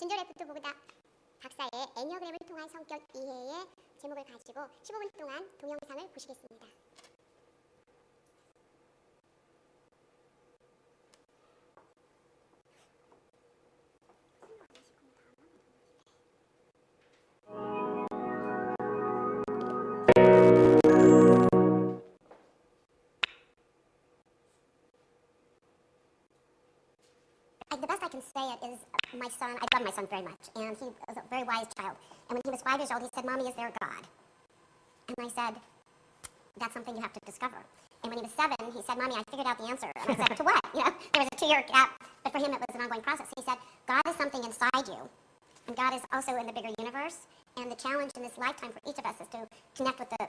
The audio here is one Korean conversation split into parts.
진저레프트 보그닥 박사의 애니어그램을 통한 성격 이해의 제목을 가지고 15분 동안 동영상을 보시겠습니다. My son, I love my son very much, and he was a very wise child. And when he was five years old, he said, Mommy, is there a God? And I said, that's something you have to discover. And when he was seven, he said, Mommy, I figured out the answer. And I said, to what? You know, there was a two-year gap, but for him it was an ongoing process. He said, God is something inside you, and God is also in the bigger universe. And the challenge in this lifetime for each of us is to connect with the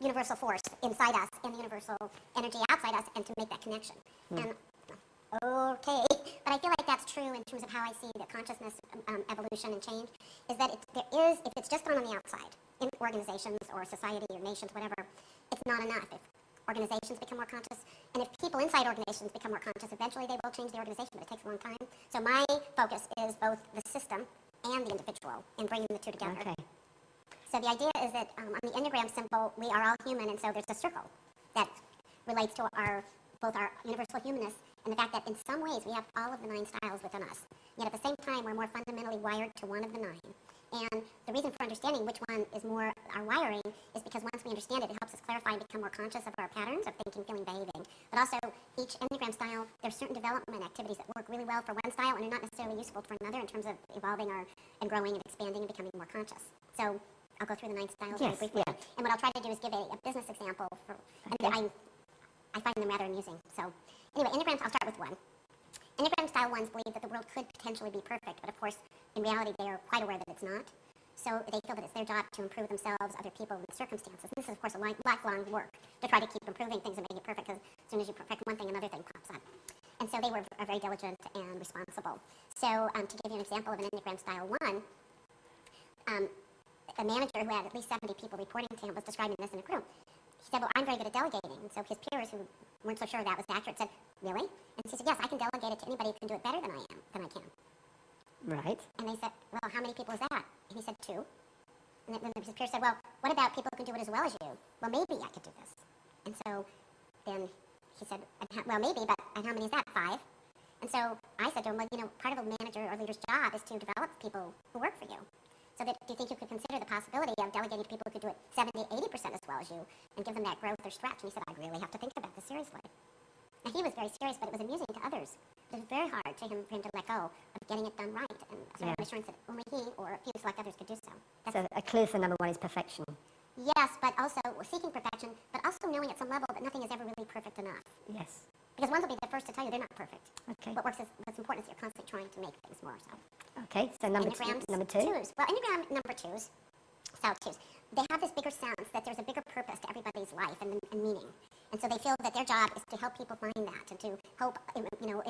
universal force inside us and the universal energy outside us and to make that connection. Hmm. And okay, but I feel like that's true in terms of how I see the consciousness um, evolution and change, is that it, there is, if it's just done on the outside, in organizations or society or nations, whatever, it's not enough. If organizations become more conscious, and if people inside organizations become more conscious, eventually they will change the organization, but it takes a long time. So my focus is both the system and the individual, and bringing the two together. Okay. So the idea is that um, on the Enneagram symbol, we are all human, and so there's a circle that relates to our both our universal humanness and the fact that in some ways we have all of the nine styles within us. Yet at the same time, we're more fundamentally wired to one of the nine. And the reason for understanding which one is more our wiring is because once we understand it, it helps us clarify and become more conscious of our patterns of thinking, feeling, behaving. But also, each Enneagram style, there's certain development activities that work really well for one style and are not necessarily useful for another in terms of evolving our, and growing and expanding and becoming more conscious. So I'll go through the nine styles very Yes, briefly. yeah. And what I'll try to do is give a, a business example for, and Okay. I, I find them rather amusing. So anyway, Enneagrams, I'll start with one. Enneagram style ones believe that the world could potentially be perfect, but of course, in reality, they are quite aware that it's not. So they feel that it's their job to improve themselves, other people, and the circumstances. And This is, of course, a li- lifelong work to try to keep improving things and make it perfect, because as soon as you perfect one thing, another thing pops up. And so they were very diligent and responsible. So um, to give you an example of an Enneagram style one, um, a manager who had at least 70 people reporting to him was describing this in a group. He said, well, I'm very good at delegating. And so his peers who weren't so sure that was accurate said, really? And she said, yes, I can delegate it to anybody who can do it better than I am, than I can. Right. And they said, well, how many people is that? And he said, two. And then his peers said, well, what about people who can do it as well as you? Well, maybe I could do this. And so then he said, well, maybe, but and how many is that? Five. And so I said to him, well, you know, part of a manager or leader's job is to develop people who work for you. So that, do you think you could consider the possibility of delegating to people who could do it 70, 80% as well as you and give them that growth or stretch? And he said, I really have to think about this seriously. And he was very serious, but it was amusing to others. It was very hard to him, for him to let go of getting it done right and sort of Yeah. assurance that only he or a few select others could do so. That's So a clue for number one is perfection. Yes, but also seeking perfection, but also knowing at some level that nothing is ever really perfect enough. Yes. Because ones will be the first to tell you they're not perfect. Okay. What works is what's important is you're constantly trying to make things more so. Okay. So number two. Number two. twos. Well, Enneagram number twos, style twos, they have this bigger sense that there's a bigger purpose to everybody's life and, and meaning. And so they feel that their job is to help people find that and to help, you know,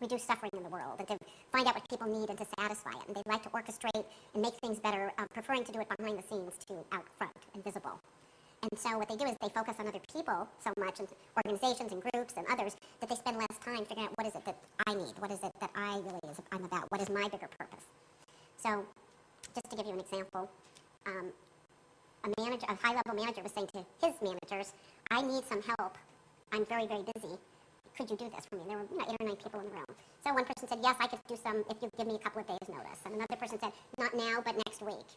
reduce suffering in the world and to find out what people need and to satisfy it. And they like to orchestrate and make things better, um, preferring to do it behind the scenes to out front and visible. And so what they do is they focus on other people so much, and organizations and groups and others, that they spend less time figuring out what is it that I need, what is it that I really is I'm about, what is my bigger purpose. So, just to give you an example, um, a manager, a high-level manager was saying to his managers, "I need some help. I'm very, very busy. Could you do this for me?" There were you know, eight or nine people in the room. So one person said, "Yes, I could do some if you give me a couple of days' notice." And another person said, "Not now, but next week."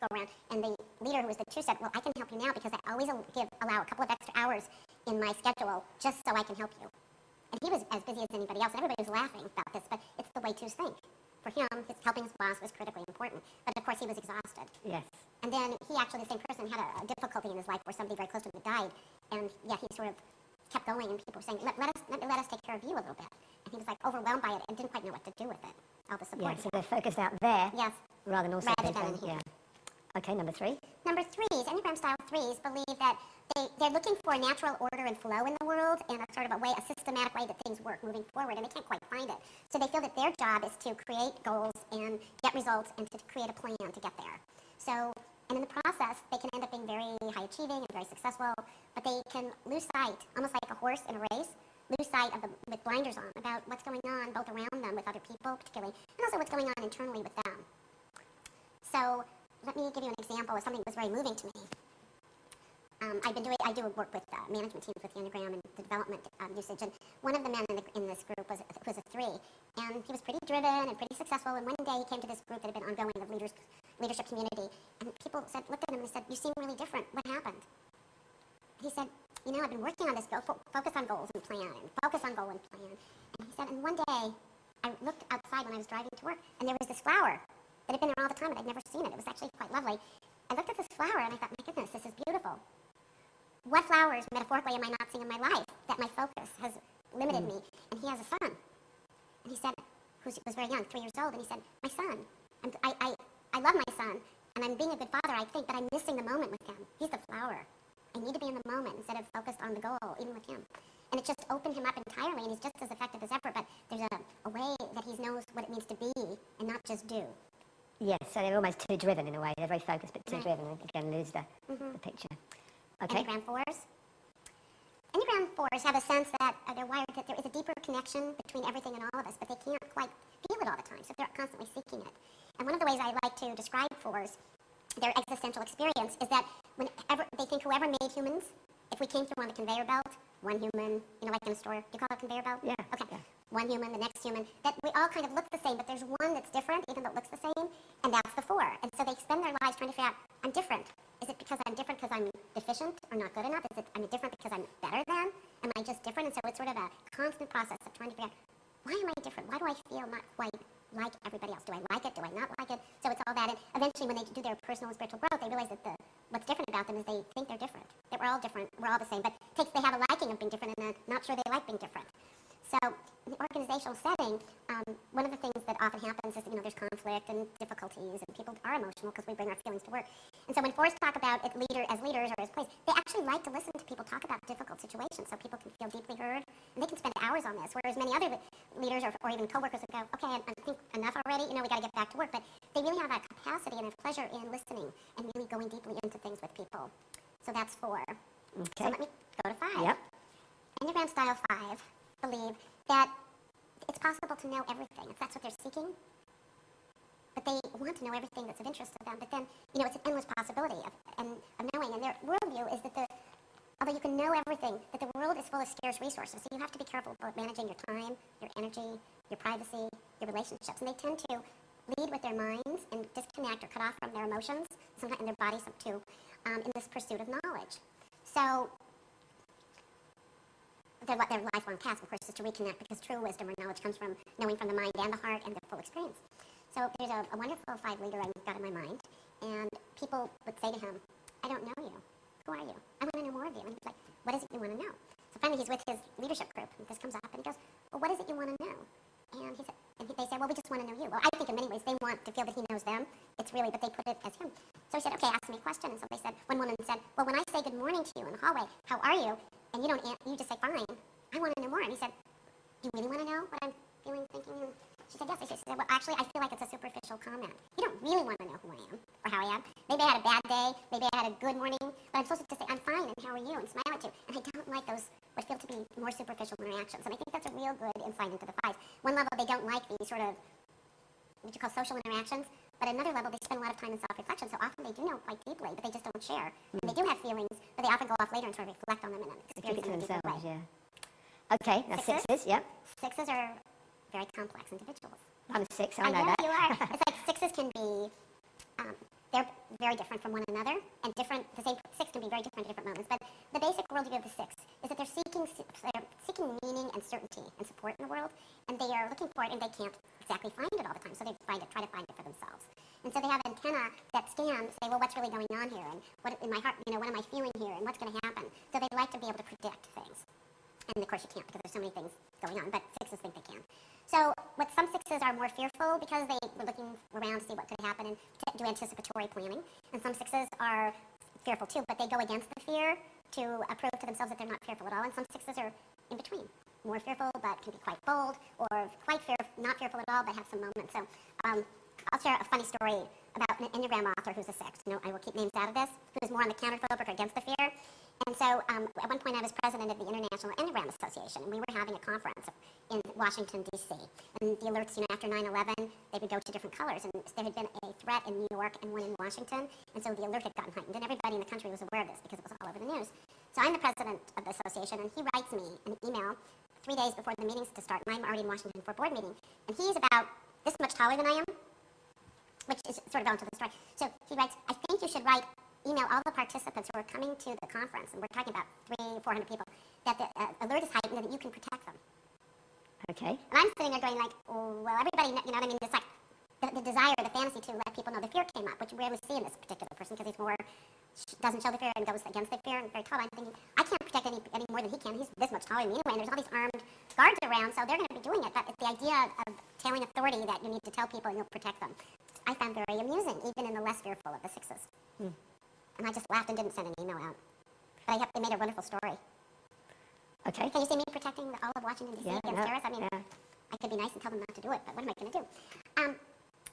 Go around, and the leader, who was the two, said, "Well, I can help you now because I always give allow a couple of extra hours in my schedule just so I can help you." And he was as busy as anybody else, and everybody was laughing about this, but it's the way twos think. For him, his helping his boss was critically important, but of course he was exhausted. Yes. And then he actually, the same person, had a, a difficulty in his life where somebody very close to him died, and yeah, he sort of kept going, and people were saying, let, let us let, let us take care of you a little bit. And he was like overwhelmed by it and didn't quite know what to do with it. All the support. Yeah. So they're focused out there Yes. rather than also Rather than here. Yeah. Okay. Number three. Number threes, Enneagram style threes, believe that they, they're looking for natural order and flow in the world and a sort of a way, a systematic way that things work moving forward, and they can't quite find it. So they feel that their job is to create goals and get results and to create a plan to get there. So, and in the process, they can end up being very high achieving and very successful, but they can lose sight, almost like a horse in a race, lose sight of the, with blinders on about what's going on both around them with other people particularly, and also what's going on internally with them. So let me give you an example of something that was very moving to me. Um, I've been doing, I do work with uh, management teams with the Enneagram and the development um, usage, and one of the men in, the, in this group was, was a three, and he was pretty driven and pretty successful, and one day he came to this group that had been ongoing of leaders, leadership community, and people said, looked at him and said, you seem really different, what happened? He said, you know, I've been working on this, go, fo- focus on goals and plan, and focus on goal and plan, and he said, and one day, I looked outside when I was driving to work, and there was this flower that had been there all the time, and I'd never seen it, it was actually quite lovely. I looked at this flower, and I thought, my goodness, this is beautiful what flowers, metaphorically, am I not seeing in my life that my focus has limited hmm. me? And he has a son. And he said, who was very young, three years old, and he said, my son, I'm, I, I, I love my son, and I'm being a good father, I think, but I'm missing the moment with him. He's the flower. I need to be in the moment instead of focused on the goal, even with him. And it just opened him up entirely, and he's just as effective as ever, but there's a, a way that he knows what it means to be and not just do. Yes, so they're almost too driven in a way. They're very focused but too Right. driven. and Again, lose the, Mhm. the picture. Okay. Enneagram 4s. Enneagram 4s have a sense that uh, they're wired that there is a deeper connection between everything and all of us, but they can't quite feel it all the time, so they're constantly seeking it. And one of the ways I like to describe 4s, their existential experience, is that whenever they think whoever made humans, if we came through on the conveyor belt, one human, you know, like in a store, you call it a conveyor belt? Yeah, Okay. yeah. One human, the next human, that we all kind of look the same, but there's one that's different, even though it looks the same, and that's the 4. And so they spend their lives trying to figure out, I'm different. Is it because I'm different because I'm deficient or not good enough? Is it I'm different because I'm better than? Am I just different? And so it's sort of a constant process of trying to figure out, why am I different? Why do I feel not quite like everybody else? Do I like it? Do I not like it? So it's all that. And eventually, when they do their personal and spiritual growth, they realize that the what's different about them is they think they're different. That we're all different. We're all the same. But takes they have a liking of being different, and they're not sure they like being different. So in the organizational setting, um, one of the things that often happens is, you know, there's conflict and difficulties, and people are emotional because we bring our feelings to work. And so when fours talk about it leader as leaders or as place, they actually like to listen to people talk about difficult situations so people can feel deeply heard, and they can spend hours on this. Whereas many other leaders or, or even coworkers would go, okay, I, I think enough already. You know, we got to get back to work. But they really have that capacity and have pleasure in listening and really going deeply into things with people. So that's four. So Okay. let me go to five. Yep. Enneagram Style 5 believe that it's possible to know everything if that's what they're seeking. But they want to know everything that's of interest to them. But then, you know, it's an endless possibility of, and, of knowing. And their worldview is that the, although you can know everything, that the world is full of scarce resources. So you have to be careful about managing your time, your energy, your privacy, your relationships. And they tend to lead with their minds and disconnect or cut off from their emotions, sometimes in their bodies too, um, in this pursuit of knowledge. So their, their lifelong task, of course, is to reconnect because true wisdom or knowledge comes from knowing from the mind and the heart and the full experience. So there's a, a wonderful five leader I've got in my mind, and people would say to him, I don't know you. Who are you? I want to know more of you. And he's like, what is it you want to know? So finally he's with his leadership group, and this comes up, and he goes, well, what is it you want to know? And he said, and he, they say, well, we just want to know you. Well, I think in many ways they want to feel that he knows them. It's really, but they put it as him. So he said, okay, ask me a question. And so they said, one woman said, well, when I say good morning to you in the hallway, how are you? And you don't, you just say fine. I want to know more. And he said, Do you really want to know what I'm feeling, thinking? She said, yes. She said, well, actually, I feel like it's a superficial comment. You don't really want to know who I am or how I am. Maybe I had a bad day. Maybe I had a good morning. But I'm supposed to just say, I'm fine, and how are you? And smile at you. And I don't like those, what feel to be more superficial interactions. And I think that's a real good insight into the fives. One level, they don't like these sort of, what you call social interactions. But at another level, they spend a lot of time in self-reflection. So often they do know quite deeply, but they just don't share. And they do have feelings, but they often go off later and sort of reflect on them and experience them in a deeper way. yeah. Okay, now Sixes? sixes, yep. Sixes are very complex individuals. I'm a six, I I know know that. you are. it's like sixes can be, um, they're very different from one another, and different. The same six can be very different at different moments. But the basic worldview of the six is that they're seeking, they're seeking meaning and certainty and support in the world, and they are looking for it, and they can't exactly find it all the time. So they find it, try to find it for themselves. And so they have antenna that scan, say, well, what's really going on here, and what in my heart, you know, what am I feeling here, and what's going to happen. So they'd like to be able to predict things. And of course you can't because there's so many things going on, but sixes think. So what some sixes are more fearful because they were looking around to see what could happen and do anticipatory planning. And some sixes are fearful too, but they go against the fear to prove to themselves that they're not fearful at all. And some sixes are in between, more fearful but can be quite bold, or quite fear, not fearful at all but have some moments. So um, I'll share a funny story about an Enneagram author who's a six. No, I will keep names out of this, who's more on the counterphobic or against the fear. And so um, at one point I was president of the International Enneagram Association, and we were having a conference in Washington, D.C. And the alerts, you know, after 9-11, they would go to different colors. And there had been a threat in New York and one in Washington, and so the alert had gotten heightened. And everybody in the country was aware of this because it was all over the news. So I'm the president of the association, and he writes me an email three days before the meetings to start, and I'm already in Washington for a board meeting. And he's about this much taller than I am, which is sort of relevant to the story. So he writes, I think you should write, email all the participants who are coming to the conference, and we're talking about three, 400 people, that the uh, alert is heightened and that you can protect them. Okay. And I'm sitting there going like, oh, well, everybody, you know what I mean? It's like the, the desire, the fantasy to let people know the fear came up, which we rarely see in this particular person because he's more, doesn't show the fear and goes against the fear and very tall. I'm thinking, I can't protect any, any more than he can. He's this much taller than me anyway, and there's all these armed guards around, so they're going to be doing it. But it's the idea of telling authority that you need to tell people and you'll protect them. I found very amusing, even in the less fearful of the sixes. Hmm. And I just laughed and didn't send an email out. But I have, they made a wonderful story. Okay. Can you see me protecting the, all of Washington, D.C. Yeah, against no, terrorists? I mean, yeah. I could be nice and tell them not to do it, but what am I going to do? Um,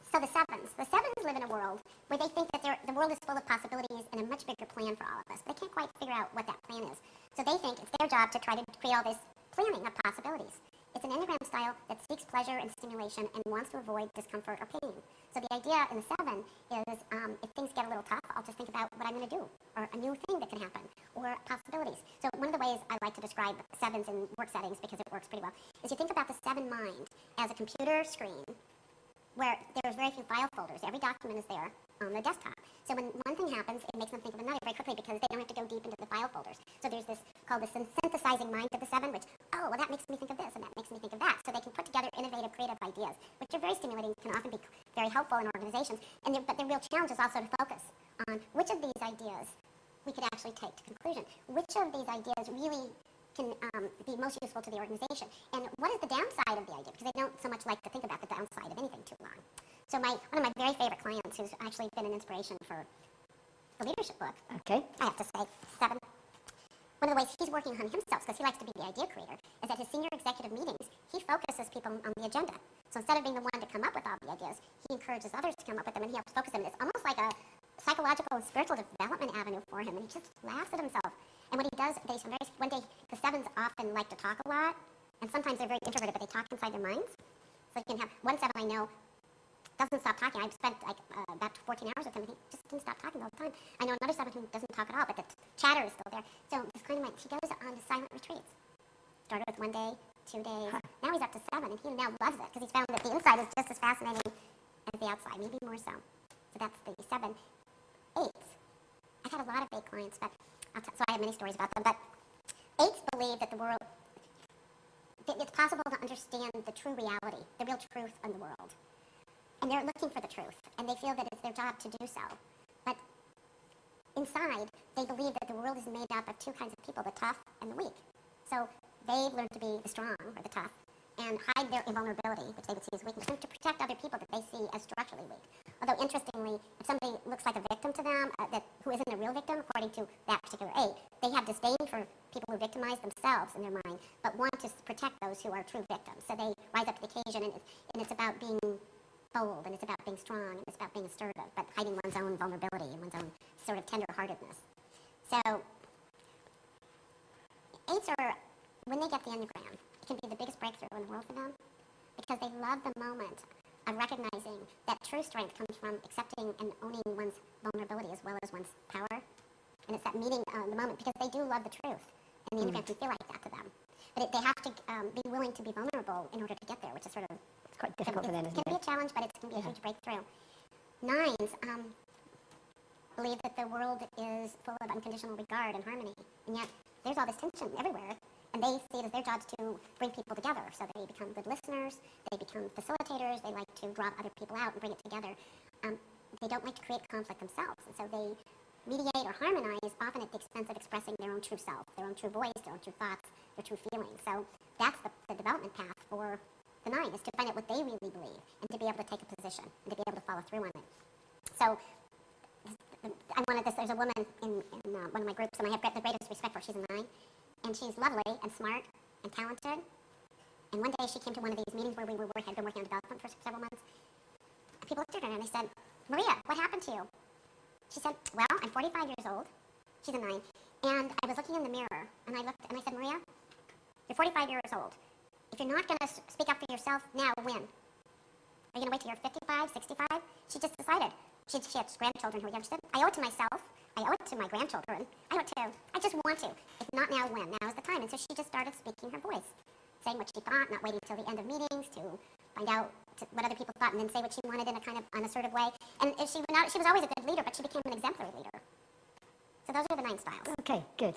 so the sevens. The sevens live in a world where they think that the world is full of possibilities and a much bigger plan for all of us. But they can't quite figure out what that plan is. So they think it's their job to try to create all this planning of possibilities. It's an Enneagram style that seeks pleasure and stimulation and wants to avoid discomfort or pain. So the idea in the seven is um, if things get a little tough, I'll just think about what I'm going to do or a new thing that can happen or possibilities. So one of the ways I like to describe sevens in work settings because it works pretty well is you think about the seven mind as a computer screen where there's very few file folders. Every document is there on the desktop. So when one thing happens, it makes them think of another very quickly because they don't have to go deep into the file folders. So there's this called the synthesizing mind of the seven, which, oh, well, that makes me think of this and that makes me think of that. So they can put together innovative, creative ideas, which are very stimulating, can often be very helpful in organizations. And but the real challenge is also to focus on which of these ideas we could actually take to conclusion. Which of these ideas really can um, be most useful to the organization? And what is the downside of the idea? Because they don't so much like to think about the downside of anything too long. So my one of my very favorite clients, who's actually been an inspiration for the leadership book, Okay. I have to say, seven. One of the ways he's working on himself, because he likes to be the idea creator, is at his senior executive meetings, he focuses people on the agenda. So instead of being the one to come up with all the ideas, he encourages others to come up with them, and he helps focus them. It's almost like a psychological and spiritual development avenue for him, and he just laughs at himself. And what he does, they some very, one day, the sevens often like to talk a lot, and sometimes they're very introverted, but they talk inside their minds. So you can have one seven I know doesn't stop talking. I've spent like uh, about 14 hours with him, and he just didn't stop talking all the time. I know another seven who doesn't talk at all, but the t- chatter is still there. So this client of mine, he goes on to silent retreats. Started with one day, two days. Now he's up to seven, and he now loves it because he's found that the inside is just as fascinating as the outside, maybe more so. So that's the seven. Eights. I've had a lot of eight clients, but so I have many stories about them. But eights believe that the world, that it's possible to understand the true reality, the real truth in the world and they're looking for the truth, and they feel that it's their job to do so. But inside, they believe that the world is made up of two kinds of people, the tough and the weak. So they've learned to be the strong or the tough and hide their invulnerability, which they would see as weakness, and to protect other people that they see as structurally weak. Although, interestingly, if somebody looks like a victim to them, uh, that, who isn't a real victim, according to that particular eight, they have disdain for people who victimize themselves in their mind, but want to protect those who are true victims. So they rise up to the occasion, and and it's about being bold and it's about being strong and it's about being assertive, but hiding one's own vulnerability and one's own sort of tenderheartedness. So, eights are, when they get the Enneagram, it can be the biggest breakthrough in the world for them because they love the moment of recognizing that true strength comes from accepting and owning one's vulnerability as well as one's power. And it's that meeting uh, the moment because they do love the truth. And the Enneagram can feel like that to them. But it, they have to um, be willing to be vulnerable in order to get there, which is sort of It's quite difficult for them, it can be a challenge, but it can be a huge breakthrough. Nines um, believe that the world is full of unconditional regard and harmony, and yet there's all this tension everywhere, and they see it as their jobs to bring people together. So they become good listeners, they become facilitators, they like to draw other people out and bring it together. Um, they don't like to create conflict themselves, and so they mediate or harmonize often at the expense of expressing their own true self, their own true voice, their own true thoughts, their true feelings. So that's the, the development path for the nine is to find out what they really believe and to be able to take a position and to be able to follow through on it. So I wanted this. There's a woman in, in uh, one of my groups, and I have the greatest respect for. She's a nine, and she's lovely and smart and talented. And one day she came to one of these meetings where we were had been working on development for several months. People looked at her and they said, Maria, what happened to you? She said, well, I'm 45 years old. She's a nine. And I was looking in the mirror, and I looked, and I said, Maria, you're 45 years old. If you're not going to speak up for yourself now, when? Are you going to wait till you're 55, 65? She just decided. She, she had grandchildren who were young. I owe it to myself. I owe it to my grandchildren. I owe it to, I just want to. If not now, when? Now is the time. And so she just started speaking her voice, saying what she thought, not waiting till the end of meetings to find out what other people thought, and then say what she wanted in a kind of unassertive way. And she, not, she was always a good leader, but she became an exemplary leader. So those are the nine styles. Okay, good.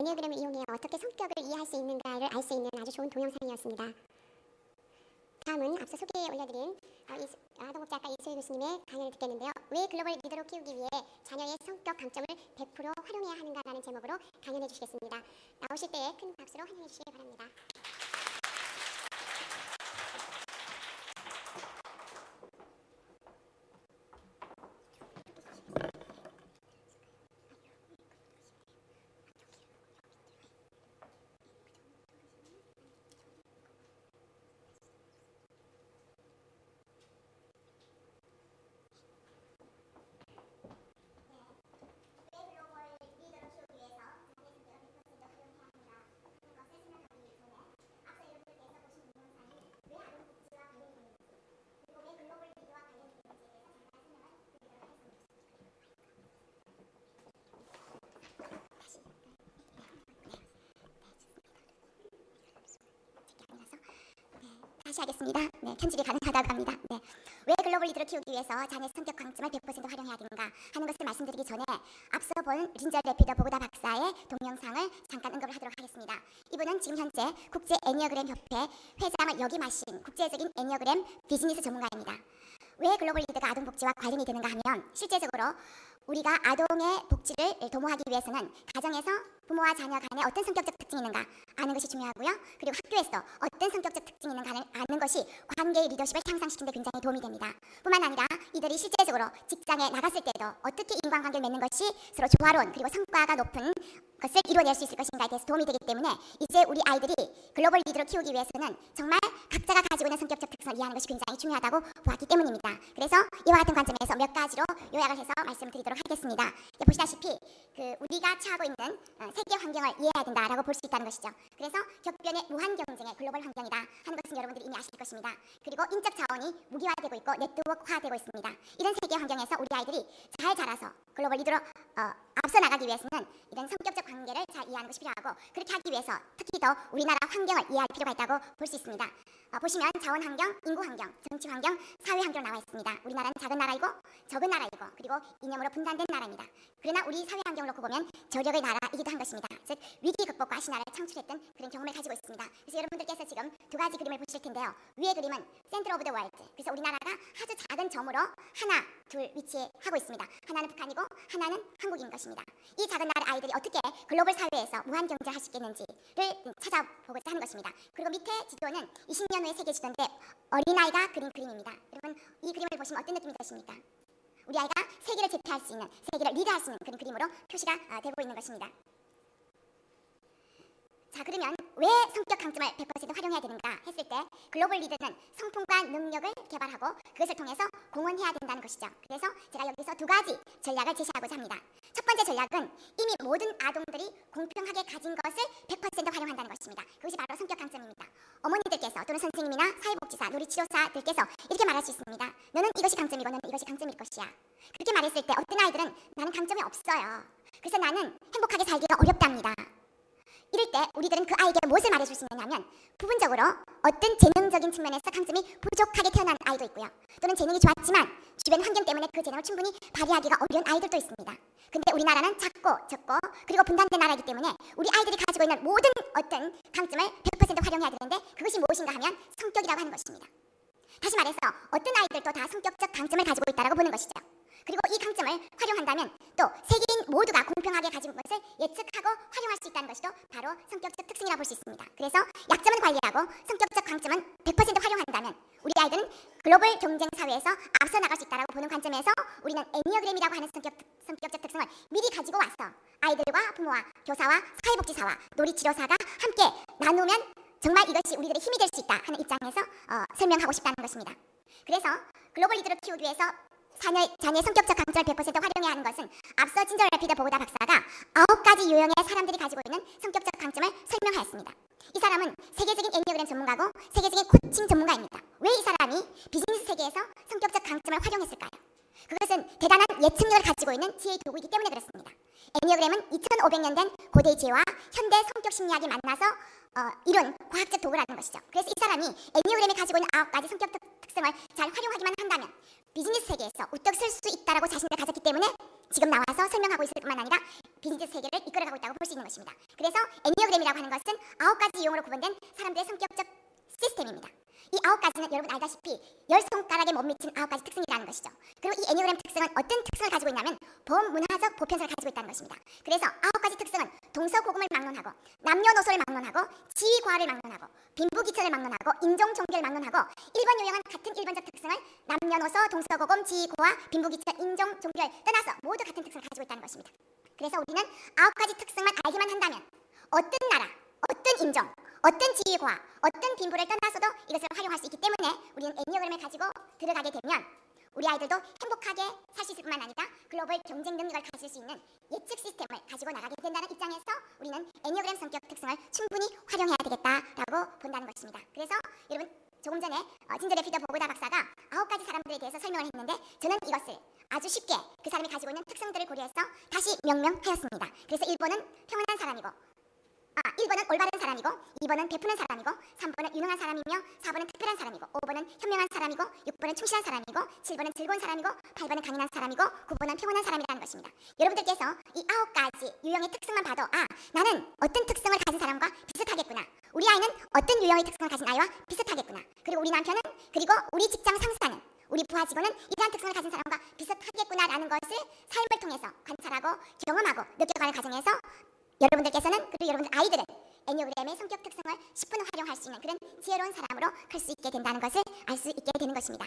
애니어그램을 이용해 어떻게 성격을 이해할 수 있는가를 알 수 있는 아주 좋은 동영상이었습니다. 다음은 앞서 소개해 올려드린 어, 아동복지학과 이수일 교수님의 강연을 듣겠는데요. 왜 글로벌 리더로 키우기 위해 자녀의 성격 강점을 100% 활용해야 하는가라는 제목으로 강연해 주시겠습니다. 나오실 때에 큰 박수로 환영해 주시기 바랍니다. 다시 하겠습니다. 네, 편집이 가능하다고 합니다. 네. 왜 글로벌 리더를 키우기 위해서 자녀 성격 강점을 100% 활용해야 되는가 하는 것을 말씀드리기 전에 앞서 본 진저 레피드 보그다 박사의 동영상을 잠깐 언급을 하도록 하겠습니다. 이분은 지금 현재 국제 애니어그램 협회 회장을 역임하신 국제적인 애니어그램 비즈니스 전문가입니다. 왜 글로벌 리더가 아동 복지와 관련이 되는가 하면 실제적으로 우리가 아동의 복지를 도모하기 위해서는 가정에서 부모와 자녀 간에 어떤 성격적 특징이 있는가 아는 것이 중요하고요. 그리고 학교에서 어떤 성격적 특징이 있는가 아는 것이 관계의 리더십을 향상시키는 데 굉장히 도움이 됩니다. 뿐만 아니라 이들이 실제적으로 직장에 나갔을 때도 어떻게 인간관계를 맺는 것이 서로 조화로운 그리고 성과가 높은 것을 이루어낼 수 있을 것인가에 대해서 도움이 되기 때문에 이제 우리 아이들이 글로벌 리더로 키우기 위해서는 정말 각자가 가지고 있는 성격적 특성을 이해하는 것이 굉장히 중요하다고 보았기 때문입니다. 그래서 이와 같은 관점에서 몇 가지로 요약을 해서 말씀드리도록 하겠습니다. 보시다시피 그 우리가 처하고 있는 어, 세계 환경을 이해해야 된다라고 볼 수 있다는 것이죠. 그래서 격변의 무한 경쟁의 글로벌 환경이다 하는 것은 여러분들이 이미 아실 것입니다. 그리고 인적 자원이 무기화되고 있고 네트워크화되고 있습니다. 이런 세계 환경에서 우리 아이들이 잘 자라서 글로벌 리더로 어, 앞서 나가기 위해서는 이런 성격적 관계를 잘 이해하는 것이 필요하고 그렇게 하기 위해서 특히 더 우리나라 환경을 이해할 필요가 있다고 볼 수 있습니다. 어, 보시면 자원 환경, 인구 환경, 정치 환경, 사회 환경 나와 있습니다. 우리나라는 작은 나라이고 적은 나라이고 그리고 이념으로 분단된 나라입니다. 그러나 우리 사회 환경을 놓고 보면 저력의 나라이기도 한 것입니다. 즉 위기 극복과 신화를 창출했던 그런 경험을 가지고 있습니다. 그래서 여러분들께서 지금 두 가지 그림을 보실 텐데요. 위의 그림은 center of the world. 그래서 우리나라가 아주 작은 점으로 하나, 둘 위치하고 있습니다. 하나는 북한이고 하나는 한국인 것입니다. 이 작은 나라 아이들이 어떻게 글로벌 사회에서 무한 경쟁할 수 있겠는지를 찾아보고자 하는 것입니다. 그리고 밑에 지도는 20년 후의 세계 지도인데 어린아이가 그린 그림입니다. 여러분 이 그림을 보시면 어떤 느낌이 드십니까? 우리 아이가 세계를 제패할 수 있는, 세계를 리드할 수 있는 그런 그림으로 표시가 아, 되고 있는 것입니다. 자 그러면 왜 성격 강점을 100% 활용해야 되는가 했을 때 글로벌 리더는 성품과 능력을 개발하고 그것을 통해서 공헌해야 된다는 것이죠. 그래서 제가 여기서 두 가지 전략을 제시하고자 합니다. 첫 번째 전략은 이미 모든 아동들이 공평하게 가진 것을 100% 활용한다는 것입니다. 그것이 바로 성격 강점입니다. 어머니들께서 또는 선생님이나 사회복지사, 놀이치료사들께서 이렇게 말할 수 있습니다. 너는 이것이 강점이고 너는 이것이 강점일 것이야. 그렇게 말했을 때 어떤 아이들은 나는 강점이 없어요. 그래서 나는 행복하게 살기가 어렵답니다. 이럴 때 우리들은 그 아이에게 무엇을 말해줄 수 있느냐면 부분적으로 어떤 재능적인 측면에서 강점이 부족하게 태어난 아이도 있고요. 또는 재능이 좋았지만 주변 환경 때문에 그 재능을 충분히 발휘하기가 어려운 아이들도 있습니다. 근데 우리나라는 작고 적고 그리고 분단된 나라이기 때문에 우리 아이들이 가지고 있는 모든 어떤 강점을 100% 활용해야 되는데 그것이 무엇인가 하면 성격이라고 하는 것입니다. 다시 말해서 어떤 아이들도 다 성격적 강점을 가지고 있다고 보는 것이죠. 그리고 이 강점을 활용한다면 또 세계인 모두가 공평하게 가진 것을 예측하고 활용할 수 있다는 것이 또 바로 성격적 특징이라 볼 수 있습니다. 그래서 약점은 관리하고 성격적 강점은 100% 활용한다면 우리 아이들은 글로벌 경쟁 사회에서 앞서 나갈 수 있다고 보는 관점에서 우리는 애니어그램이라고 하는 성격, 성격적 특성을 미리 가지고 와서 아이들과 부모와 교사와 사회복지사와 놀이치료사가 함께 나누면 정말 이것이 우리들의 힘이 될 수 있다 하는 입장에서 어, 설명하고 싶다는 것입니다. 그래서 글로벌 리더를 키우기 위해서 자녀, 자녀의 성격적 강점을 100% 활용해야 하는 것은 앞서 진저 레피드 보그다 박사가 아홉 가지 유형의 사람들이 가지고 있는 성격적 강점을 설명하였습니다. 이 사람은 세계적인 애니어그램 전문가고 세계적인 코칭 전문가입니다. 왜 이 사람이 비즈니스 세계에서 성격적 강점을 활용했을까요? 그것은 대단한 예측력을 가지고 있는 지혜의 도구이기 때문에 그렇습니다. 애니어그램은 2500년 된 고대의 지혜와 현대 성격 심리학이 만나서 어, 이룬 과학적 도구라는 것이죠. 그래서 이 사람이 애니어그램이 가지고 있는 아홉 가지 성격 특- 특성을 잘 활용하기만 한다면 비즈니스 세계에서 우뚝 설 수 있다라고 자신을 가졌기 때문에 지금 나와서 설명하고 있을 뿐만 아니라 비즈니스 세계를 이끌어가고 있다고 볼 수 있는 것입니다. 그래서 애니어그램이라고 하는 것은 아홉 가지 유형으로 구분된 사람들의 성격적 시스템입니다. 이 아홉 가지는 여러분 알다시피 열 손가락에 못 미친 아홉 가지 특성이라는 것이죠. 그리고 이 애니어그램 특성은 어떤 특성을 가지고 있냐면 범문화적 보편성을 가지고 있다는 것입니다. 그래서 아홉 가지 특성은 동서고금을 막론하고 남녀노소를 막론하고 지위과를 막론하고 빈부귀천을 막론하고 인종 종교를 막론하고 1번 유형은 같은 1번적 특성을 남녀노소 동서고금 지위고와 빈부귀천 인종 종교를 떠나서 모두 같은 특성을 가지고 있다는 것입니다. 그래서 우리는 아홉 가지 특성만 알기만 한다면 어떤 나라, 어떤 인종, 어떤 지위과, 어떤 빈부를 떠나서도 이것을 활용할 수 있기 때문에 우리는 애니어그램을 가지고 들어가게 되면 우리 아이들도 행복하게 살 수 있을 뿐만 아니라 글로벌 경쟁 능력을 가질 수 있는 예측 시스템을 가지고 나가게 된다는 입장에서 우리는 애니어그램 성격 특성을 충분히 활용해야 되겠다라고 본다는 것입니다. 그래서 여러분 조금 전에 어, 진저 레피더 보고다 박사가 아홉 가지 사람들에 대해서 설명을 했는데 저는 이것을 아주 쉽게 그 사람이 가지고 있는 특성들을 고려해서 다시 명명하였습니다. 그래서 1번은 평온한 사람이고 아, 1번은 올바른 사람이고 2번은 베푸는 사람이고 3번은 유능한 사람이며 4번은 특별한 사람이고 5번은 현명한 사람이고 6번은 충실한 사람이고 7번은 즐거운 사람이고 8번은 강인한 사람이고 9번은 평온한 사람이라는 것입니다. 여러분들께서 이 아홉 가지 유형의 특성만 봐도 아 나는 어떤 특성을 가진 사람과 비슷하겠구나. 우리 아이는 어떤 유형의 특성을 가진 아이와 비슷하겠구나. 그리고 우리 남편은 그리고 우리 직장 상사는 우리 부하 직원은 이러한 특성을 가진 사람과 비슷하겠구나라는 것을 삶을 통해서 관찰하고 경험하고 느껴가는 과정에서 여러분들께서는 그리고 여러분들 아이들은 애니어그램의 성격 특성을 10분 활용할 수 있는 그런 지혜로운 사람으로 클 수 있게 된다는 것을 알 수 있게 되는 것입니다.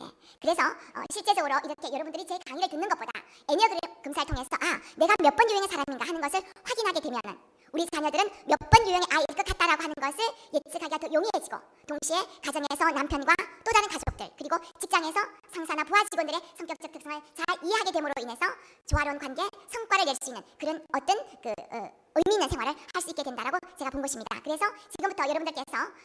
네, 그래서 어, 실제적으로 이렇게 여러분들이 제 강의를 듣는 것보다 애니어그램 검사를 통해서 아 내가 몇 번 유형의 사람인가 하는 것을 확인하게 되면은 우리 자녀들은 몇 번 유형의 아이일 것 같다라고 하는 것을 예측하기가 더 용이해지고 동시에 가정에서 남편과 또 다른 가족들 그리고 직장에서 상사나 부하 직원들의 성격적 특성을 잘 이해하게 됨으로 인해서 조화로운 관계 성과를 낼 수 있는 그런 어떤 그 어, 의미 있는 생활을 할 수 있게 된다라고 제가 본 것입니다. 그래서 지금부터 여러분들께서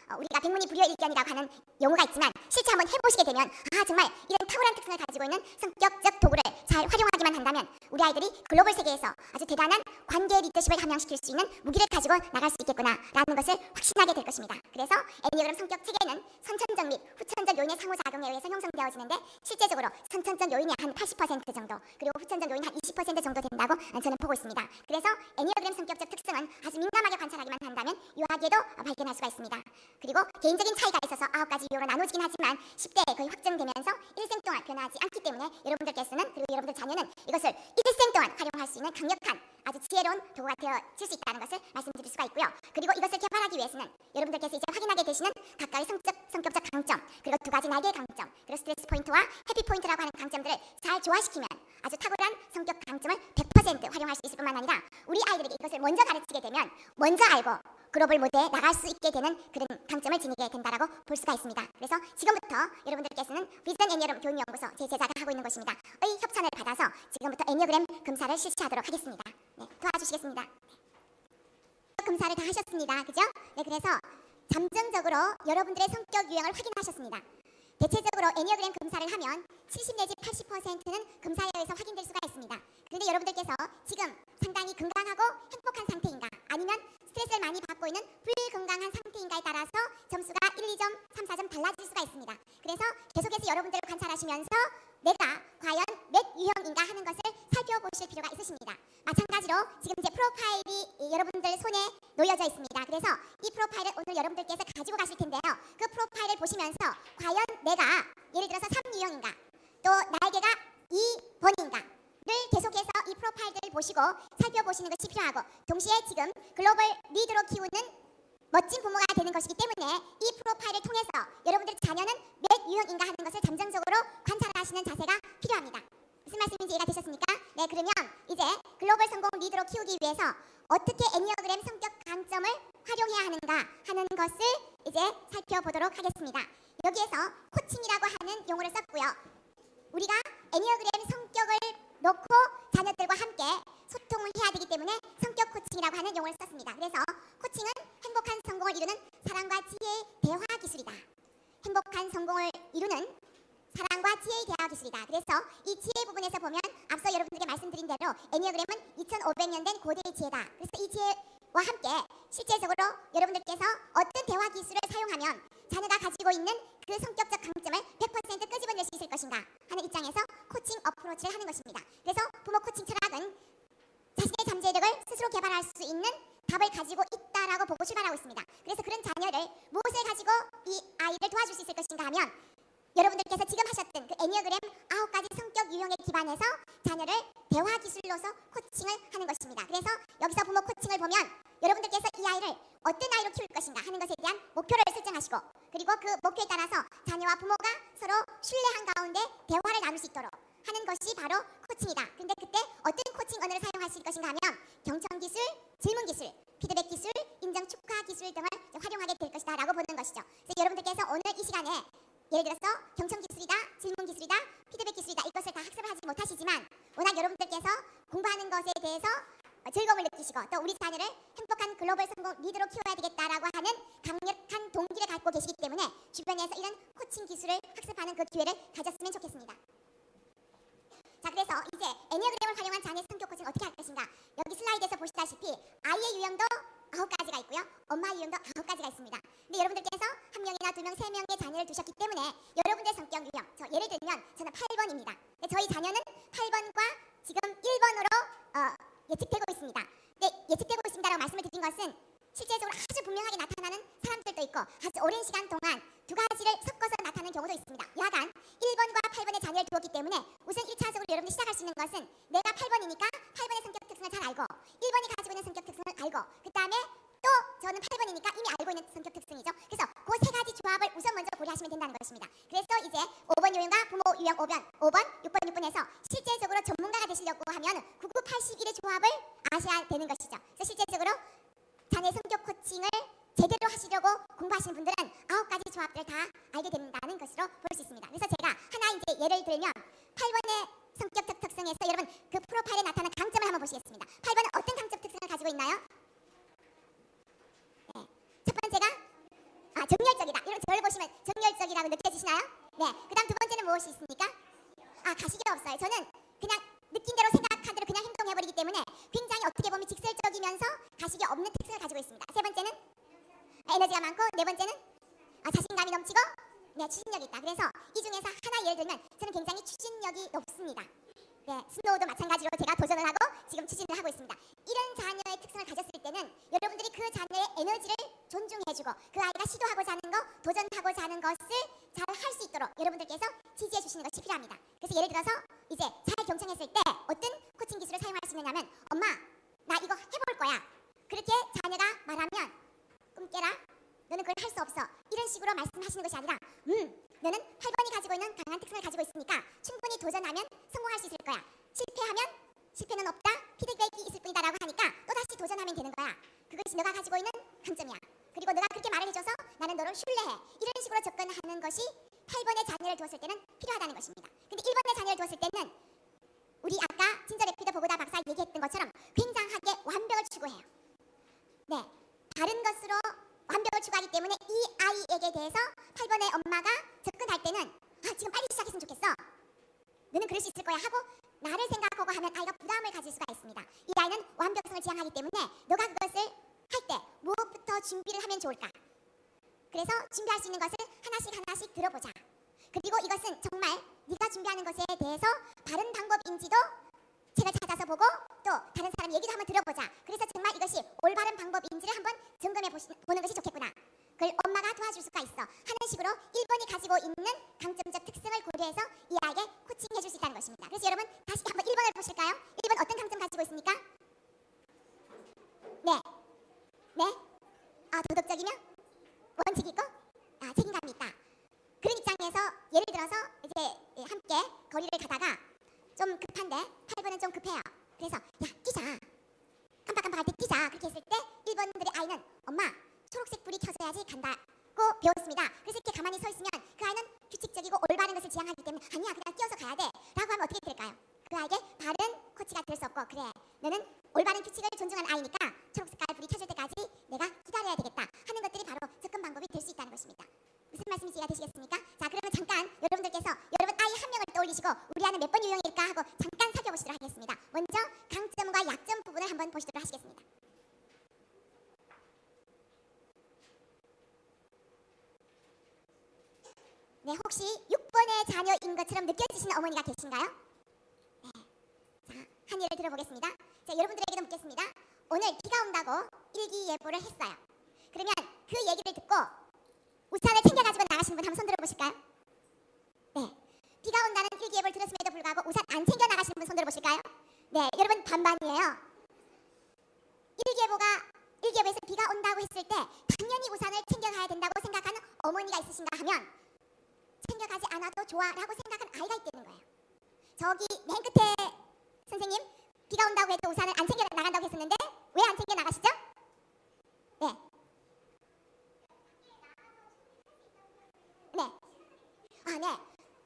어, 우리가 백문이 불여일견이라고 하는 용어가 있지만 실제 한번 해보시게 되면 아 정말 이런 탁월한 특성을 가지고 있는 성격적 도구를 잘 활용하기만 한다면 우리 아이들이 글로벌 세계에서 아주 대단한 관계 리더십을 함양시킬 수 있는 무기를 가지고 나갈 수 있겠구나라는 것을 확신하게 될 것입니다. 그래서 애니어그램 성격 체계는 선천적 및 후천적 요인의 상호작용에 의해서 형성되어지는데 실제적으로 선천적 요인이 한 80% 정도 그리고 후천적 요인이 한 20% 정도 된다고 저는 보고 있습니다. 그래서 애니어그램 성격 적 특성은 아주 민감하게 관찰하기만 한다면 유하게도 발견할 수가 있습니다. 그리고 개인적인 차이가 있어서 아홉 가지 유형으로 나누어지긴 하지만 10대에 거의 확정되면서 일생 동안 변하지 않기 때문에 여러분들께서는 그리고 여러분들 자녀는 이것을 일생 동안 활용할 수 있는 강력한 아주 지혜로운 도구가 되어질 수 있다는 것을 말씀드릴 수가 있고요. 그리고 이것을 개발하기 위해서는 여러분들께서 이제 확인하게 되시는 각각의 성적, 성격적 강점 그리고 두 가지 날개의 강점 그리고 스트레스 포인트와 happy point라고 하는 강점들을 잘 조화시키면 아주 탁월한 성격 강점을 100% 활용할 수 있을 뿐만 아니라 우리 아이들에게 이것을 먼저 가르치게 되면 먼저 알고 글로벌 무대에 나갈 수 있게 되는 그런 강점을 지니게 된다라고 볼 수가 있습니다. 그래서 지금부터 여러분들께서는 비전 애니어그램 교육연구소 제 제자가 하고 있는 곳입니다. 의 협찬을 받아서 지금부터 애니어그램 검사를 실시하도록 하겠습니다. 네, 도와주시겠습니다. 검사를 다 하셨습니다. 그죠? 네, 그래서 잠정적으로 여러분들의 성격 유형을 확인하셨습니다. 대체적으로 애니어그램 검사를 하면 70 내지 80%는 검사에 의해서 확인될 수가 있습니다. 그런데 여러분들께서 지금 상당히 건강하고 행복한 상태인가 아니면 스트레스를 많이 받고 있는 불건강한 상태인가에 따라서 점수가 1, 2점, 3, 4점 달라질 수가 있습니다. 그래서 계속해서 여러분들을 관찰하시면서 내가 과연 몇 유형인가 하는 것을 살펴보실 필요가 있으십니다. 마찬가지로 지금 이제 프로파일이 여러분들 손에 놓여져 있습니다. 그래서 이 프로파일을 오늘 여러분들께서 가지고 가실 텐데요. 그 프로파일을 보시면서 과연 내가 예를 들어서 3유형인가 또 날개가 2번인가 를 계속해서 이 프로파일들을 보시고 살펴보시는 것이 필요하고 동시에 지금 글로벌 리더로 키우는 멋진 부모가 되는 것이기 때문에 이 프로파일을 통해서 여러분들 자녀는 몇 유형인가 하는 것을 잠정적으로 관찰하시는 자세가 필요합니다. 무슨 말씀인지 이해가 되셨습니까? 네, 그러면 이제 글로벌 성공 리더로 키우기 위해서 어떻게 애니어그램 성격 강점을 활용해야 하는가 하는 것을 이제 살펴보도록 하겠습니다. 여기에서 코칭이라고 하는 용어를 썼고요. 우리가 애니어그램 성격을 놓고 자녀들과 함께 소통을 해야 되기 때문에 성격 코칭이라고 하는 용어를 썼습니다. 그래서 코칭은 행복한 성공을 이루는 사랑과 지혜의 대화 기술이다. 행복한 성공을 이루는 사랑과 지혜의 대화 기술이다. 그래서 이 지혜 부분에서 보면 앞서 여러분들께 말씀드린 대로 애니어그램은 2500년 된 고대의 지혜다. 그래서 이 지혜와 함께 실제적으로 여러분들께서 어떤 대화 기술을 사용하면 자녀가 가지고 있는 그 성격적 강점을 100% 끄집어낼 수 있을 것인가 하는 입장에서 코칭 어프로치를 하는 것입니다. 그래서 부모 코칭 철학은 자신의 잠재력을 스스로 개발할 수 있는 답을 가지고 있다라고 보고 출발하고 있습니다. 그래서 그런 자녀를 무엇을 가지고 이 아이를 도와줄 수 있을 것인가 하면 여러분들께서 지금 하셨던 그 애니어그램 아홉 가지 성격 유형에 기반해서 자녀를 대화 기술로서 코칭을 하는 것입니다. 그래서 여기서 부모 코칭을 보면 여러분들께서 이 아이를 어떤 아이로 키울 것인가 하는 것에 대한 목표를 설정하시고 그리고 그 목표에 따라서 자녀와 부모가 서로 신뢰한 가운데 대화를 나눌 수 있도록 하는 것이 바로 코칭이다. 근데 그때 어떤 코칭 언어를 사용하실 것인가 하면 경청 기술, 질문 기술, 피드백 기술, 인정 축하 기술 등을 활용하게 될 것이다 라고 보는 것이죠. 그래서 여러분들께서 오늘 이 시간에 예를 들어서 경청 기술이다, 질문 기술이다, 피드백 기술이다 이것을 다 학습을 하지 못하시지만 워낙 여러분들께서 공부하는 것에 대해서 어, 즐거움을 느끼시고 또 우리 자녀를 행복한 글로벌 성공 리더로 키워야 되겠다라고 하는 강력한 동기를 갖고 계시기 때문에 주변에서 이런 코칭 기술을 학습하는 그 기회를 가졌으면 좋겠습니다. 자 그래서 이제 애니어그램을 활용한 자녀 성격 코칭 어떻게 할 것인가? 여기 슬라이드에서 보시다시피 아이의 유형도 아홉 가지가 있고요. 엄마의 유형도 아홉 가지가 있습니다. 근데 여러분들께서 한 명이나 두 명, 세 명의 자녀를 두셨기 때문에 여러분의 성격 유형 저 예를 들면 저는 8번입니다. 저희 자녀는 8번과 지금 1번으로 어, 예측되고 있습니다. 근데 예측되고 있습니다라고 말씀을 드린 것은 실제적으로 아주 분명하게 나타나는 사람들도 있고 아주 오랜 시간 동안 두 가지를 섞어서 나타나는 경우도 있습니다. 야간 1번과 8번의 자녀를 두었기 때문에 우선 1차 적으로 여러분들이 시작할 수 있는 것은 내가 8번이니까 8번의 성격 특성을 잘 알고 1번이 가지고 있는 성격 특성을 알고 그 다음에 또 저는 8번이니까 이미 알고 있는 성격 특성이죠. 그래서 그 세 가지 조합을 우선 먼저 고려하시면 된다는 것입니다. 그래서 이제 5번 유형과 부모 유형 5번, 5번, 6번, 6번에서 실제적으로 전문가가 되시려고 하면 9981의 조합을 아셔야 되는 것이죠. 그래서 실제적으로 자녀 성격 코칭을 제대로 하시려고 공부하시는 분들은 아홉 가지 조합들을 다 알게 된다는 것으로 볼 수 있습니다. 그래서 제가 하나 이제 예를 들면 8번의 성격 특- 특성에서 여러분 그 프로파일에 나타난 강점을 한번 보시겠습니다. 8번은 어떤 강점 특성을 가지고 있나요? 네. 첫 번째가 아 정열적이다. 여러분 저를 보시면 정열적이라고 느껴지시나요? 네. 그 다음 두 번째는 무엇이 있습니까? 아 가식이 없어요. 저는 그냥 느낀 대로 생각한 대로 그냥 행동해버리기 때문에 굉장히 어떻게 보면 직설적이면서 가식이 없는 특성을 가지고 있습니다. 세 번째는 에너지가 많고 네 번째는 아, 자신감이 넘치고 네 추진력이 있다. 그래서 이 중에서 하나 예를 들면 저는 굉장히 추진력이 높습니다. 네, 스노우도 마찬가지로 제가 도전을 하고 지금 추진을 하고 있습니다. 이런 자녀의 특성을 가졌을 때는 여러분들이 그 자녀의 에너지를 존중해주고 그 아이가 시도하고자 하는 거, 도전하고자 하는 것을 잘 할 수 있도록 여러분들께서 지지해 주시는 것이 필요합니다. 그래서 예를 들어서 이제 잘 경청했을 때 어떤 코칭 기술을 사용할 수 있느냐면 엄마 나 이거 해볼 거야. 그렇게 자녀가 말하면 꿈 깨라. 너는 그걸 할 수 없어. 이런 식으로 말씀하시는 것이 아니라 음 너는 8번이 가지고 있는 강한 특성을 가지고 있으니까 충분히 도전하면 성공할 수 있을 거야. 실패하면 실패는 없다. 피드백이 있을 뿐이다 라고 하니까 또 다시 도전하면 되는 거야. 그것이 너가 가지고 있는 강점이야. 그리고 너가 그렇게 말을 해줘서 나는 너를 신뢰해. 이런 식으로 접근하는 것이 8번의 자녀를 두었을 때는 필요하다는 것입니다. 근데 1번의 자녀를 두었을 때는 우리 아까 진저 레피더 보고다 박사 얘기했던 것처럼 굉장하게 완벽을 추구해요. 네, 다른 것으로 완벽을 추구하기 때문에 이 아이에게 대해서 8번의 엄마가 접근할 때는 아 지금 빨리 시작했으면 좋겠어. 너는 그럴 수 있을 거야 하고 나를 생각하고 하면 아이가 부담을 가질 수가 있습니다. 이 아이는 완벽성을 지향하기 때문에 너가 그것을 할 때 무엇부터 준비를 하면 좋을까? 그래서 준비할 수 있는 것을 하나씩 하나씩 들어보자. 그리고 이것은 정말 네가 준비하는 것에 대해서 바른 방법인지도 책을 찾아서 보고 또 다른 사람 얘기도 한번 들어보자. 그래서 정말 이것이 올바른 방법인지를 한번 점검해 보는 것이 좋겠구나. 그걸 엄마가 도와줄 수가 있어. 하는 식으로 1번이 가지고 있는 강점적 특성을 고려해서 이 아이에게 코칭해 줄 수 있다는 것입니다. 그래서 여러분 다시 한번 1번을 보실까요? 1번 어떤 강점 가지고 있습니까? 네. 네. 아, 도덕적이며 원칙 있고 아, 책임감이 있다. 그런 입장에서 예를 들어서 이제 함께 거리를 가다가 좀 급한데 8번은 좀 급해요. 그래서 야 뛰자. 깜빡깜빡할 때 뛰자. 그렇게 했을 때 7번들의 아이는 엄마 초록색 불이 켜져야지 간다고 배웠습니다. 그래서 이렇게 가만히 서 있으면 그 아이는 규칙적이고 올바른 것을 지향하기 때문에 아니야 그냥 뛰어서 가야 돼 라고 하면 어떻게 될까요? 그 아이에게 바른 코치가 될 수 없고 그래 너는 올바른 규칙을 존중하는 아이니까 초록색깔 불이 켜질 때까지 내가 기다려야 되겠다 하는 것들이 바로 접근 방법이 될 수 있다는 것입니다. 무슨 말씀인지 이해가 되시겠습니까? 자 그러면 잠깐 여러분들께서 여러분 아이 한 명을 떠올리시고 우리 아이는 몇 번 유형일까 하고 잠깐 살펴보시도록 하겠습니다. 먼저 강점과 약점 부분을 한번 보시도록 하시겠습니다. 네, 혹시 6번의 자녀인 것처럼 느껴지시는 어머니가 계신가요? 네. 자, 한 예를 들어보겠습니다. 자, 여러분들에게도 묻겠습니다. 오늘 비가 온다고 일기예보를 했어요. 그러면 그 얘기를 듣고 우산을 챙겨가지고 나가시는 분 한번 손 들어보실까요? 네. 비가 온다는 일기예보를 들었음에도 불구하고 우산 안 챙겨 나가시는 분 손 들어보실까요? 네, 여러분 반반이에요. 일기예보가 일기예보에서 비가 온다고 했을 때 당연히 우산을 챙겨가야 된다고 생각하는 어머니가 있으신가 하면 챙겨가지 않아도 좋아라고 생각하는 아이가 있다는 거예요. 저기 맨 끝에 선생님 비가 온다고 해도 우산을 안 챙겨 나간다고 했었는데 왜 안 챙겨 나가시죠? 네. 네. 아, 네.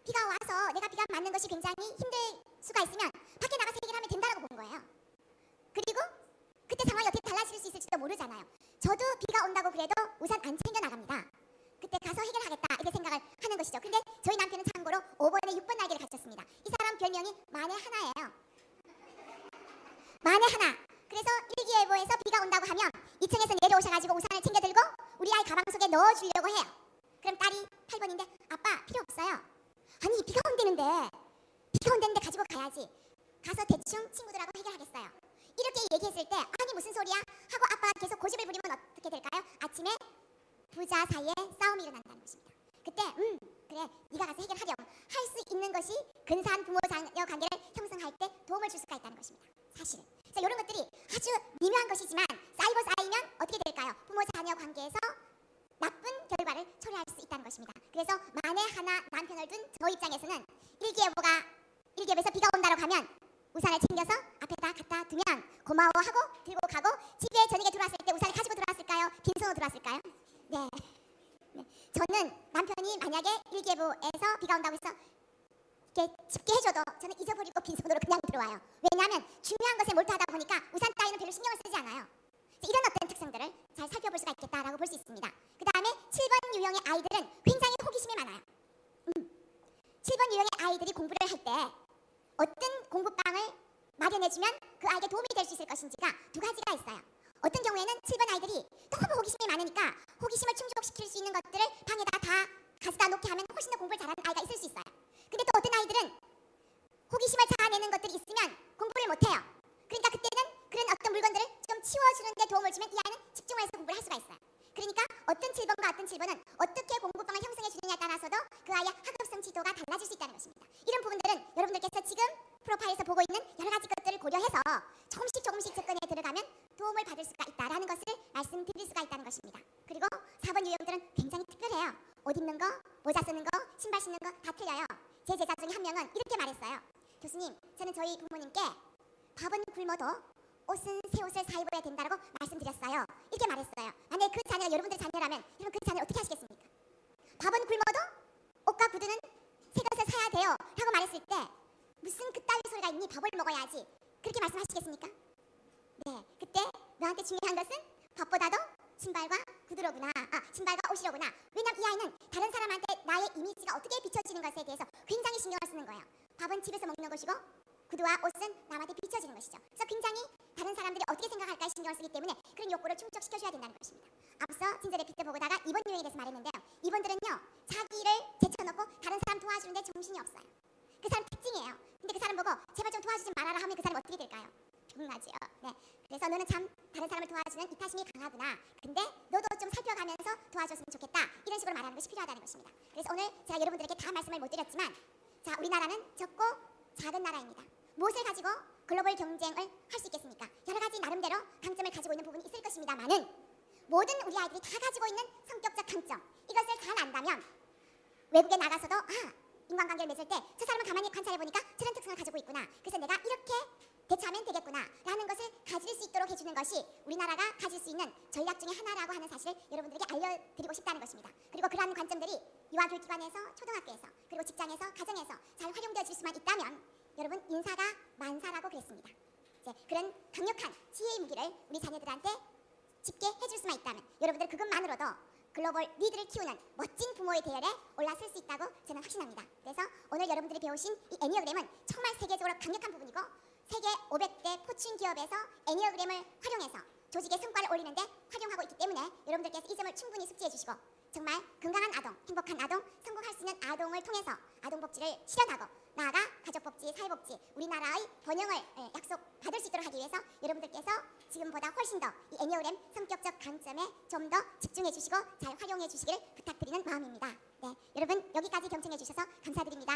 비가 와서 내가 비가 맞는 것이 굉장히 힘들 수가 있으면 밖에 나가서 해결하면 된다고 본 거예요. 그리고 그때 상황이 어떻게 달라질 수 있을지도 모르잖아요. 저도 비가 온다고 그래도 우산 안 챙겨 나갑니다. 그때 가서 해결하겠다 이렇게 생각을 하는 것이죠. 근데 저희 남편은 참고로 5번에 6번 날개를 가졌습니다. 이 사람 별명이 만에 하나예요. 만에 하나. 그래서 일기예보에서 비가 온다고 하면 2층에서 내려오셔가지고 우산을 챙겨 들고 우리 아이 가방 속에 넣어주려고 해요. 그럼 딸이 8번인데 아빠 필요 없어요. 아니 비가 온다는데 가지고 가야지. 가서 대충 친구들하고 해결하겠어요. 이렇게 얘기했을 때 아니 무슨 소리야 하고 아빠가 계속 고집을 부리면 어떻게 될까요? 아침에 부자 사이에 싸움이 일어난다는 것입니다. 그때 음 그래 네가 가서 해결하렴 할 수 있는 것이 근사한 부모 자녀 관계를 형성할 때 도움을 줄 수가 있다는 것입니다. 사실은. 그래서 이런 것들이 아주 미묘한 것이지만 쌓이고 쌓이면 어떻게 될까요? 부모 자녀 관계에서 나쁜 결과를 초래할 수 있다는 것입니다. 그래서 만에 하나 남편을 둔 저 입장에서는 일기예보가 일기예보에서 비가 온다고 하면 우산을 챙겨서 앞에다 갖다 두면 고마워하고 들고 가고 집에 저녁에 들어왔을 때 우산을 가지고 들어왔을까요? 빈손으로 들어왔을까요? 네. 네. 저는 남편이 만약에 일기예보에서 비가 온다고 해서 이렇게 짚게 해줘도 저는 잊어버리고 빈손으로 그냥 들어와요. 왜냐하면 중요한 것에 몰두하다 보니까 우산 따위는 별로 신경을 쓰지 않아요. 이런 어떤 특성들을 잘 살펴볼 수가 있겠다라고 볼 수 있습니다. 그 다음에 7번 유형의 아이들은 굉장히 호기심이 많아요. 음. 7번 유형의 아이들이 공부를 할 때 어떤 공부방을 마련해주면 그 아이에게 도움이 될 수 있을 것인지가 두 가지가 있어요. 어떤 경우에는 7번 아이들이 너무 호기심이 많으니까 호기심을 충족시킬 수 있는 것들을 방에다가 다 가져다 놓게 하면 훨씬 더 공부를 잘하는 아이가 있을 수 있어요. 근데 또 어떤 아이들은 호기심을 자아내는 것들이 있으면 공부를 못해요. 그러니까 그때는 그런 어떤 물건들을 좀 치워주는 데 도움을 주면 이 아이는 집중을 해서 공부를 할 수가 있어요. 그러니까 어떤 7번과 어떤 7번은 어떻게 공부방을 형성해 주느냐에 따라서도 그 아이의 학업성 지도가 달라질 수 있다는 것입니다. 이런 부분들은 여러분들께서 지금 프로파일에서 보고 있는 여러 가지 것들을 고려해서 조금씩 조금씩 접근에 들어가면 도움을 받을 수가 있다라는 것을 말씀드릴 수가 있다는 것입니다. 그리고 4번 유형들은 굉장히 특별해요. 옷 입는 거, 모자 쓰는 거, 신발 신는 거 다 틀려요. 제 제자 중에 한 명은 이렇게 말했어요. 교수님, 저는 저희 부모님께 밥은 굶어도 옷은 새 옷을 사 입어야 된다고 말씀드렸어요. 이렇게 말했어요. 만약에 그 자녀가 여러분들 자녀라면 여러분 그 자녀 어떻게 하시겠습니까? 밥은 굶어도 옷과 구두는 새 것을 사야 돼요. 라고 말했을 때 무슨 그따위 소리가 있니? 밥을 먹어야지. 그렇게 말씀하시겠습니까? 네, 그때 너한테 중요한 것은 밥보다도 신발과 구두로구나. 아, 신발과 옷이로구나. 왜냐면 이 아이는 다른 사람한테 나의 이미지가 어떻게 비춰지는 것에 대해서 굉장히 신경을 쓰는 거예요. 밥은 집에서 먹는 것이고 구두와 옷은 남한테 비춰지는 것이죠. 그래서 굉장히 다른 사람들이 어떻게 생각할까 신경을 쓰기 때문에 그런 욕구를 충족시켜줘야 된다는 것입니다. 앞서 진저 레피트 보고다가 이번 유형에 대해서 말했는데요. 이번들은요 자기를 제쳐놓고 다른 사람 도와주는데 정신이 없어요. 그 사람 특징이에요. 근데 그 사람 보고 제발 좀 도와주지 말아라 하면 그 사람 어떻게 될까요? 병나지요. 네. 그래서 너는 참 다른 사람을 도와주는 이타심이 강하구나. 근데 너도 좀 살펴가면서 도와줬으면 좋겠다. 이런 식으로 말하는 것이 필요하다는 것입니다. 그래서 오늘 제가 여러분들에게 다 말씀을 못 드렸지만 자 우리나라는 적고 작은 나라입니다. 무엇을 가지고 글로벌 경쟁을 할 수 있겠습니까? 여러 가지 나름대로 강점을 가지고 있는 부분이 있을 것입니다만은 모든 우리 아이들이 다 가지고 있는 성격적 강점 이것을 잘 안다면 외국에 나가서도 아 인간관계를 맺을 때 저 사람은 가만히 관찰해 보니까 저런 특성을 가지고 있구나. 그래서 내가 이렇게 대처하면 되겠구나 라는 것을 가질 수 있도록 해주는 것이 우리나라가 가질 수 있는 전략 중에 하나라고 하는 사실을 여러분들에게 알려드리고 싶다는 것입니다. 그리고 그러한 관점들이 유아교육기관에서 초등학교에서 그리고 직장에서 가정에서 잘 활용되어질 수만 있다면 여러분 인사가 만사라고 그랬습니다. 이제 그런 강력한 지혜의 무기를 우리 자녀들한테 짚게 해줄 수만 있다면 여러분들 그것만으로도 글로벌 리드를 키우는 멋진 부모의 대열에 올라설 수 있다고 저는 확신합니다. 그래서 오늘 여러분들이 배우신 이 애니어그램은 정말 세계적으로 강력한 부분이고 세계 500대 포춘 기업에서 애니어그램을 활용해서 조직의 성과를 올리는데 활용하고 있기 때문에 여러분들께서 이 점을 충분히 숙지해 주시고 정말 건강한 아동, 행복한 아동, 성공할 수 있는 아동을 통해서 아동 복지를 실현하고 나아가 가족 복지, 사회 복지, 우리나라의 번영을 예, 약속받을 수 있도록 하기 위해서 여러분들께서 지금보다 훨씬 더 이 애니어그램 성격적 강점에 좀 더 집중해 주시고 잘 활용해 주시기를 부탁드리는 마음입니다. 네, 여러분 여기까지 경청해 주셔서 감사드립니다.